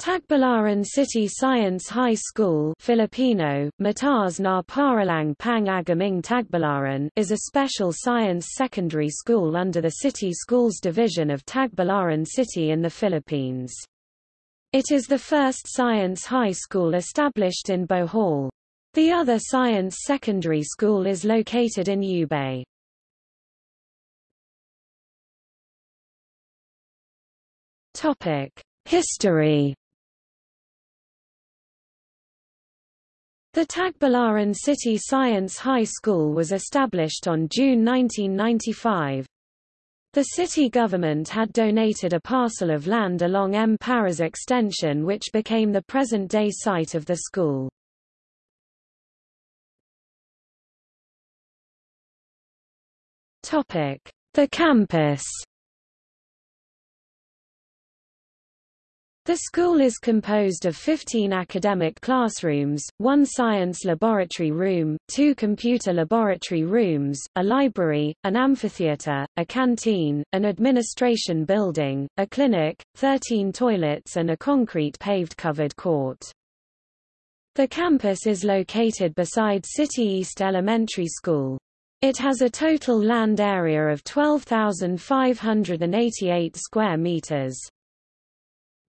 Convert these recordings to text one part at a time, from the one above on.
Tagbilaran City Science High School Filipino, Mataas na Paaralang Pang Agaming Tagbilaran is a special science secondary school under the City Schools Division of Tagbilaran City in the Philippines. It is the first science high school established in Bohol. The other science secondary school is located in Ubay. History The Tagbilaran City Science High School was established on June 1995. The city government had donated a parcel of land along M. Paras Extension which became the present-day site of the school. The campus The school is composed of 15 academic classrooms, one science laboratory room, two computer laboratory rooms, a library, an amphitheater, a canteen, an administration building, a clinic, 13 toilets and a concrete paved covered court. The campus is located beside City East Elementary School. It has a total land area of 12,588 square meters.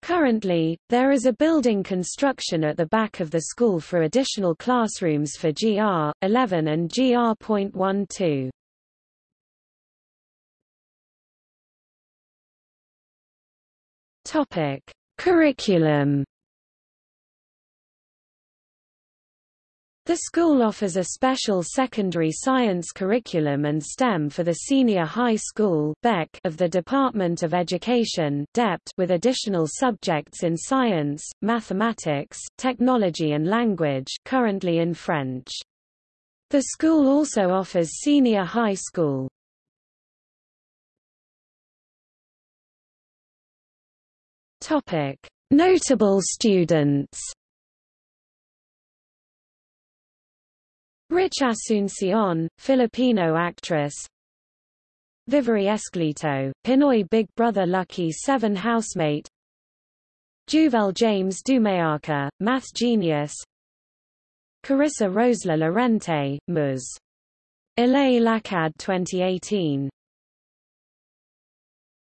Currently, there is a building construction at the back of the school for additional classrooms for GR. 11 and GR.12. Topic: Curriculum The school offers a special secondary science curriculum and STEM for the senior high school of the Department of Education with additional subjects in science, mathematics, technology and language currently in French. The school also offers senior high school. Notable students Rich Asuncion, Filipino actress. Vivoree Esclito, Pinoy Big Brother Lucky 7 housemate. Juvel James Dumayaka, math genius. Carissa Rosla Lorente, Ms. Ilay LACAD 2018